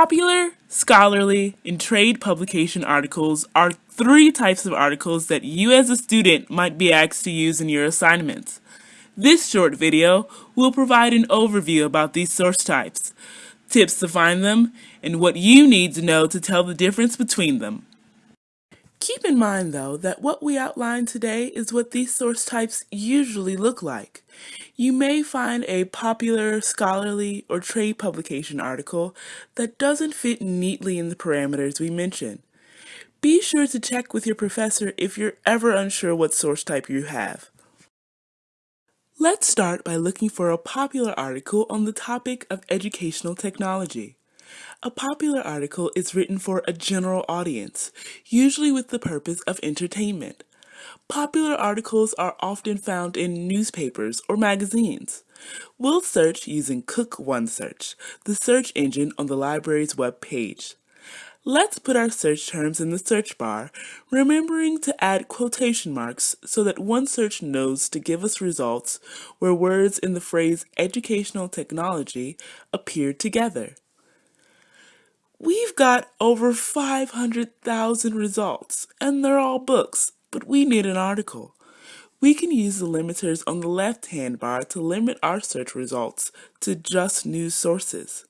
Popular, scholarly, and trade publication articles are three types of articles that you as a student might be asked to use in your assignments. This short video will provide an overview about these source types, tips to find them, and what you need to know to tell the difference between them. Keep in mind though that what we outlined today is what these source types usually look like. You may find a popular, scholarly, or trade publication article that doesn't fit neatly in the parameters we mentioned. Be sure to check with your professor if you're ever unsure what source type you have. Let's start by looking for a popular article on the topic of educational technology. A popular article is written for a general audience, usually with the purpose of entertainment. Popular articles are often found in newspapers or magazines. We'll search using Cook OneSearch, the search engine on the library's web page. Let's put our search terms in the search bar, remembering to add quotation marks so that OneSearch knows to give us results where words in the phrase educational technology appear together. We've got over 500,000 results, and they're all books, but we need an article. We can use the limiters on the left-hand bar to limit our search results to just news sources.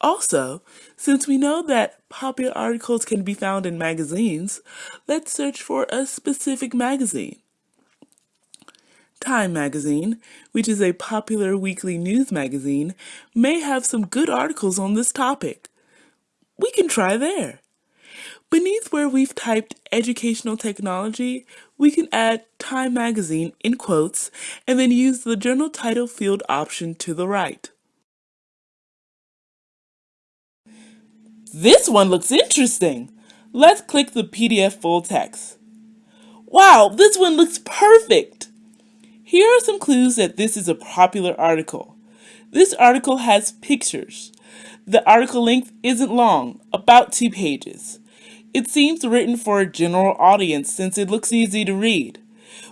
Also, since we know that popular articles can be found in magazines, let's search for a specific magazine. Time magazine, which is a popular weekly news magazine, may have some good articles on this topic we can try there. Beneath where we've typed educational technology, we can add Time Magazine in quotes and then use the journal title field option to the right. This one looks interesting. Let's click the PDF full text. Wow, this one looks perfect. Here are some clues that this is a popular article. This article has pictures. The article length isn't long, about two pages. It seems written for a general audience since it looks easy to read.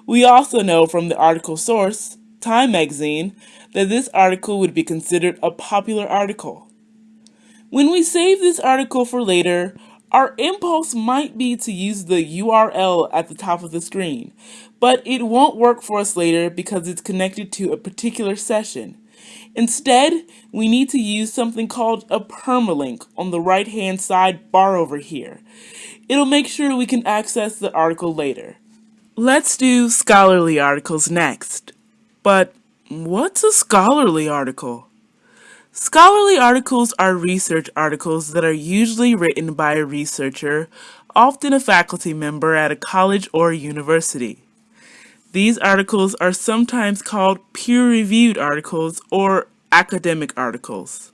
We also know from the article source, Time magazine, that this article would be considered a popular article. When we save this article for later, our impulse might be to use the URL at the top of the screen, but it won't work for us later because it's connected to a particular session. Instead, we need to use something called a permalink on the right hand side bar over here. It'll make sure we can access the article later. Let's do scholarly articles next. But what's a scholarly article? Scholarly articles are research articles that are usually written by a researcher, often a faculty member at a college or university. These articles are sometimes called peer-reviewed articles or academic articles.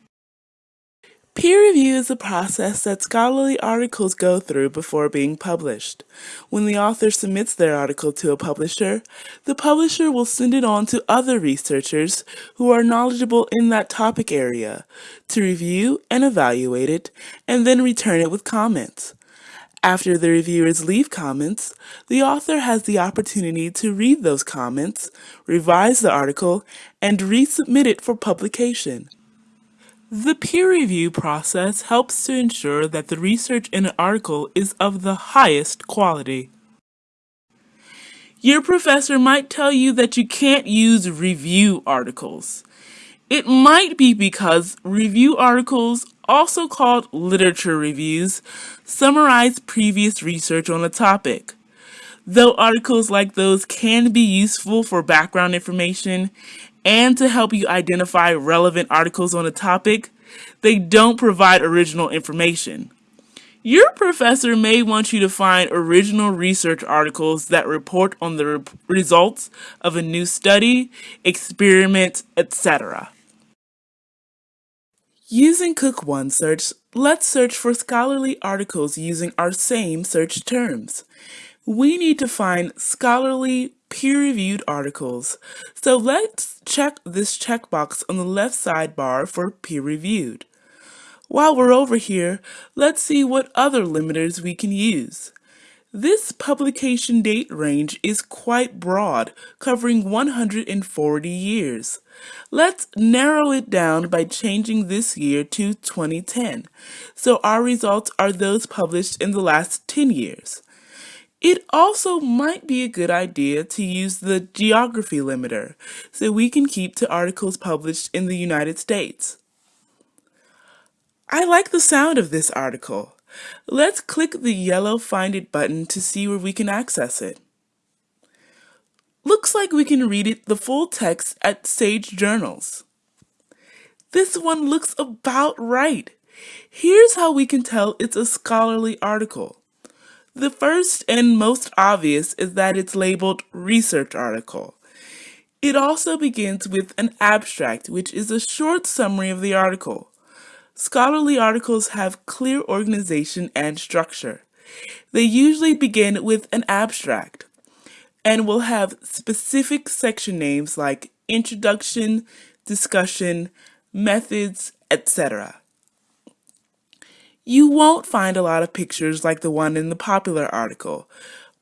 Peer review is a process that scholarly articles go through before being published. When the author submits their article to a publisher, the publisher will send it on to other researchers who are knowledgeable in that topic area to review and evaluate it and then return it with comments. After the reviewers leave comments, the author has the opportunity to read those comments, revise the article, and resubmit it for publication. The peer review process helps to ensure that the research in an article is of the highest quality. Your professor might tell you that you can't use review articles. It might be because review articles also called literature reviews, summarize previous research on a topic. Though articles like those can be useful for background information and to help you identify relevant articles on a topic, they don't provide original information. Your professor may want you to find original research articles that report on the re results of a new study, experiment, etc. Using Cook OneSearch, let's search for scholarly articles using our same search terms. We need to find scholarly peer-reviewed articles, so let's check this checkbox on the left sidebar for peer-reviewed. While we're over here, let's see what other limiters we can use. This publication date range is quite broad, covering 140 years. Let's narrow it down by changing this year to 2010, so our results are those published in the last 10 years. It also might be a good idea to use the geography limiter, so we can keep to articles published in the United States. I like the sound of this article. Let's click the yellow Find It button to see where we can access it. Looks like we can read it the full text at Sage Journals. This one looks about right. Here's how we can tell it's a scholarly article. The first and most obvious is that it's labeled research article. It also begins with an abstract, which is a short summary of the article. Scholarly articles have clear organization and structure. They usually begin with an abstract and will have specific section names like introduction, discussion, methods, etc. You won't find a lot of pictures like the one in the popular article,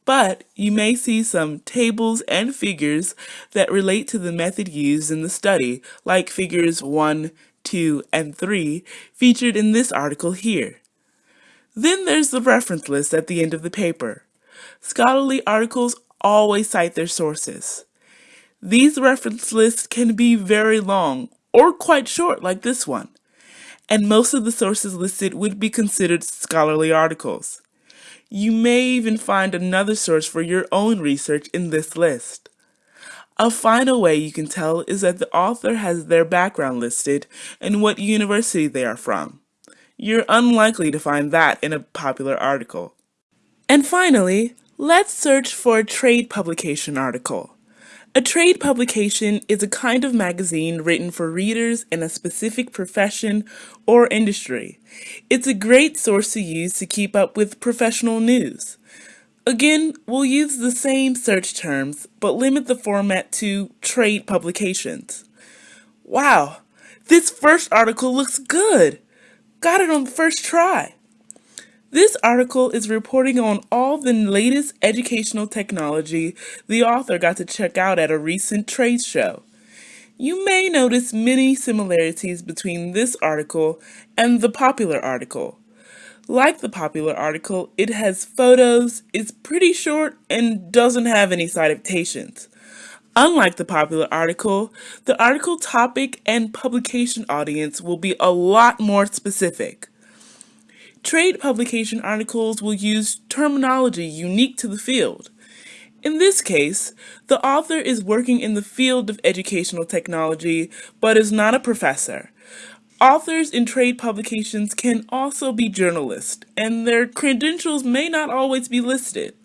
but you may see some tables and figures that relate to the method used in the study, like figures 1, 2, and 3 featured in this article here. Then there's the reference list at the end of the paper. Scholarly articles always cite their sources. These reference lists can be very long or quite short like this one, and most of the sources listed would be considered scholarly articles. You may even find another source for your own research in this list. A final way you can tell is that the author has their background listed and what university they are from. You're unlikely to find that in a popular article. And finally, let's search for a trade publication article. A trade publication is a kind of magazine written for readers in a specific profession or industry. It's a great source to use to keep up with professional news. Again, we'll use the same search terms, but limit the format to trade publications. Wow, this first article looks good. Got it on the first try. This article is reporting on all the latest educational technology the author got to check out at a recent trade show. You may notice many similarities between this article and the popular article. Like the popular article, it has photos, is pretty short, and doesn't have any citations. Unlike the popular article, the article topic and publication audience will be a lot more specific. Trade publication articles will use terminology unique to the field. In this case, the author is working in the field of educational technology but is not a professor. Authors in trade publications can also be journalists, and their credentials may not always be listed.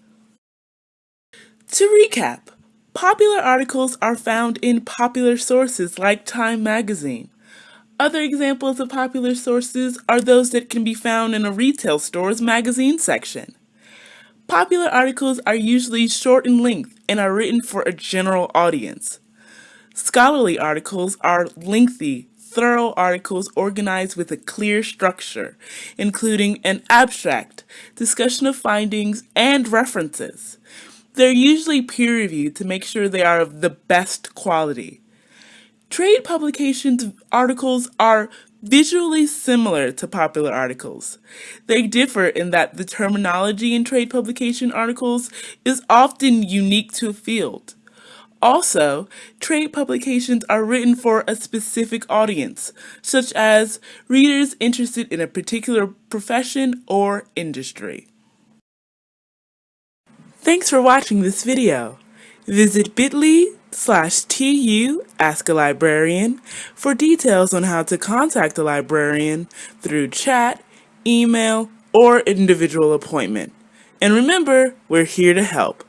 To recap, popular articles are found in popular sources like Time magazine. Other examples of popular sources are those that can be found in a retail store's magazine section. Popular articles are usually short in length and are written for a general audience. Scholarly articles are lengthy, thorough articles organized with a clear structure, including an abstract, discussion of findings, and references. They're usually peer-reviewed to make sure they are of the best quality. Trade publications articles are visually similar to popular articles. They differ in that the terminology in trade publication articles is often unique to a field. Also, trade publications are written for a specific audience, such as readers interested in a particular profession or industry. Thanks for watching this video. Visit bit.ly slash tu ask a librarian for details on how to contact a librarian through chat, email, or individual appointment. And remember, we're here to help.